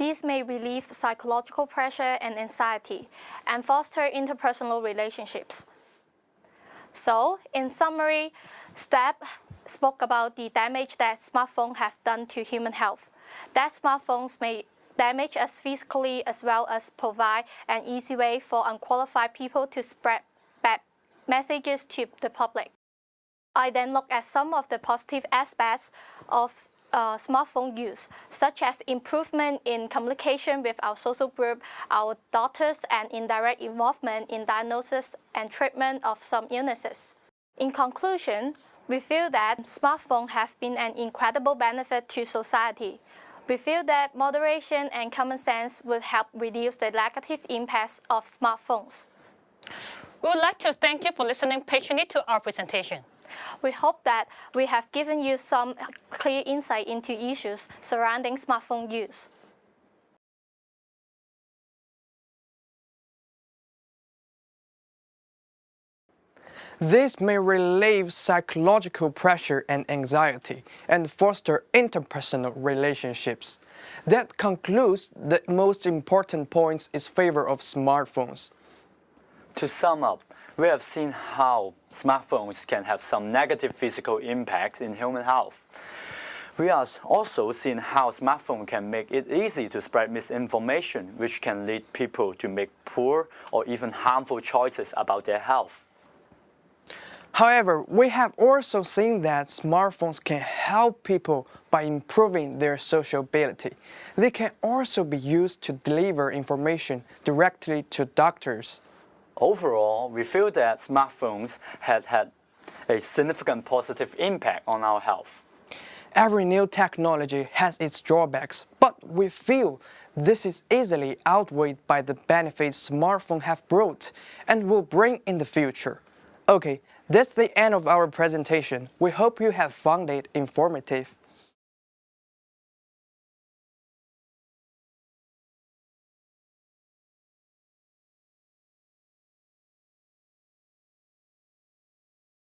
these may relieve psychological pressure and anxiety and foster interpersonal relationships. So, in summary, STEP spoke about the damage that smartphones have done to human health. That smartphones may damage us physically as well as provide an easy way for unqualified people to spread bad messages to the public. I then look at some of the positive aspects of uh, smartphone use, such as improvement in communication with our social group, our doctors, and indirect involvement in diagnosis and treatment of some illnesses. In conclusion, we feel that smartphones have been an incredible benefit to society. We feel that moderation and common sense will help reduce the negative impacts of smartphones. We would like to thank you for listening patiently to our presentation. We hope that we have given you some clear insight into issues surrounding smartphone use. This may relieve psychological pressure and anxiety and foster interpersonal relationships. That concludes the most important points in favor of smartphones. To sum up, we have seen how smartphones can have some negative physical impacts in human health. We have also seen how smartphones can make it easy to spread misinformation, which can lead people to make poor or even harmful choices about their health. However, we have also seen that smartphones can help people by improving their sociability. They can also be used to deliver information directly to doctors. Overall, we feel that smartphones had had a significant positive impact on our health. Every new technology has its drawbacks, but we feel this is easily outweighed by the benefits smartphones have brought and will bring in the future. Okay, that's the end of our presentation. We hope you have found it informative.